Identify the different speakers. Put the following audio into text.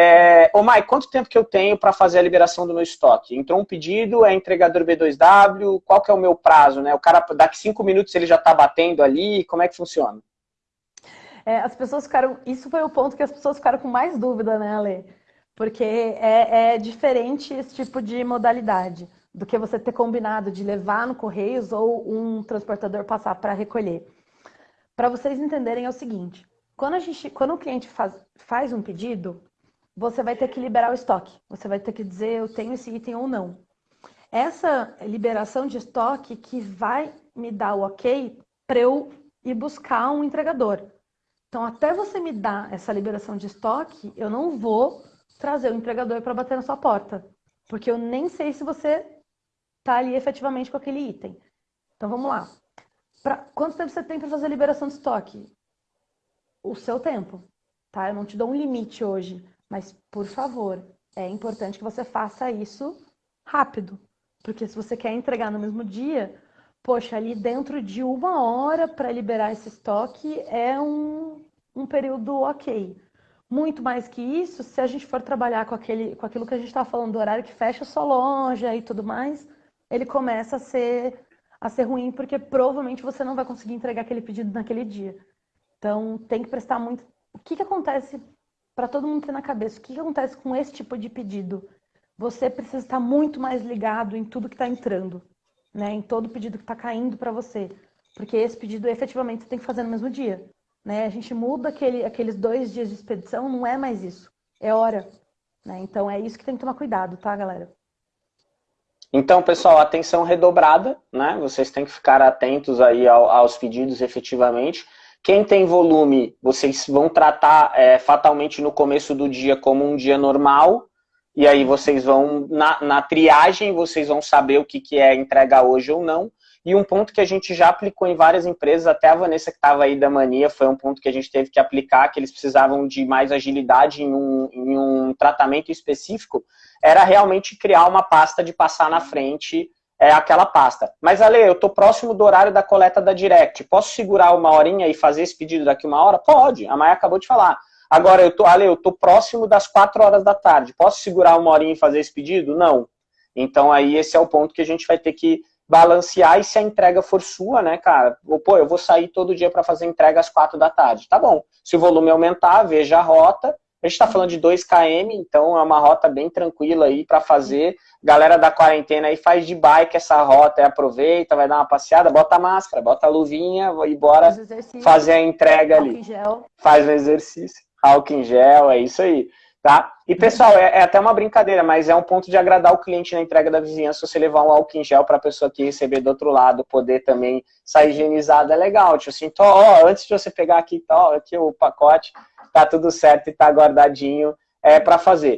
Speaker 1: É, ô quanto tempo que eu tenho para fazer a liberação do meu estoque? Entrou um pedido, é entregador B2W, qual que é o meu prazo, né? O cara, daqui cinco minutos ele já está batendo ali, como é que funciona?
Speaker 2: É, as pessoas ficaram, isso foi o ponto que as pessoas ficaram com mais dúvida, né, Ale? Porque é, é diferente esse tipo de modalidade do que você ter combinado de levar no Correios ou um transportador passar para recolher. Para vocês entenderem é o seguinte, quando, a gente, quando o cliente faz, faz um pedido, você vai ter que liberar o estoque. Você vai ter que dizer eu tenho esse item ou não. Essa liberação de estoque que vai me dar o ok para eu ir buscar um entregador. Então, até você me dar essa liberação de estoque, eu não vou trazer o entregador para bater na sua porta. Porque eu nem sei se você está ali efetivamente com aquele item. Então, vamos lá. Pra, quanto tempo você tem para fazer a liberação de estoque? O seu tempo, tá? Eu não te dou um limite hoje. Mas, por favor, é importante que você faça isso rápido. Porque se você quer entregar no mesmo dia, poxa, ali dentro de uma hora para liberar esse estoque é um, um período ok. Muito mais que isso, se a gente for trabalhar com, aquele, com aquilo que a gente estava falando do horário que fecha só loja e tudo mais, ele começa a ser, a ser ruim, porque provavelmente você não vai conseguir entregar aquele pedido naquele dia. Então, tem que prestar muito. O que, que acontece para todo mundo ter na cabeça o que, acontece com esse tipo de pedido. Você precisa estar muito mais ligado em tudo que está entrando, né? em todo pedido que está caindo para você. Porque esse pedido efetivamente você tem que fazer no mesmo dia. Né? A gente muda aquele, aqueles dois dias de expedição, não é mais isso. É hora. Né? Então é isso que tem que tomar cuidado, tá, galera?
Speaker 1: Então, pessoal, atenção redobrada, né? Vocês têm que ficar atentos aí aos pedidos efetivamente. Quem tem volume, vocês vão tratar é, fatalmente no começo do dia como um dia normal, e aí vocês vão, na, na triagem, vocês vão saber o que, que é entregar hoje ou não. E um ponto que a gente já aplicou em várias empresas, até a Vanessa que estava aí da mania, foi um ponto que a gente teve que aplicar, que eles precisavam de mais agilidade em um, em um tratamento específico, era realmente criar uma pasta de passar na frente é aquela pasta. Mas, Ale, eu estou próximo do horário da coleta da Direct. Posso segurar uma horinha e fazer esse pedido daqui uma hora? Pode. A Maia acabou de falar. Agora, eu tô, Ale, eu estou próximo das 4 horas da tarde. Posso segurar uma horinha e fazer esse pedido? Não. Então, aí, esse é o ponto que a gente vai ter que balancear. E se a entrega for sua, né, cara? Pô, eu vou sair todo dia para fazer entrega às 4 da tarde. Tá bom. Se o volume aumentar, veja a rota a gente está falando de 2 km, então é uma rota bem tranquila aí para fazer. Galera da quarentena aí faz de bike essa rota, aproveita, vai dar uma passeada, bota a máscara, bota a luvinha e bora fazer a entrega ali. Faz um exercício, álcool em gel, é isso aí. Tá? E pessoal, é, é, até uma brincadeira, mas é um ponto de agradar o cliente na entrega da vizinhança, você levar um álcool em gel para a pessoa que receber do outro lado, poder também sair higienizada, é legal. Tipo assim, ó, antes de você pegar aqui, tô, aqui o pacote, tá tudo certo e tá guardadinho é, para fazer.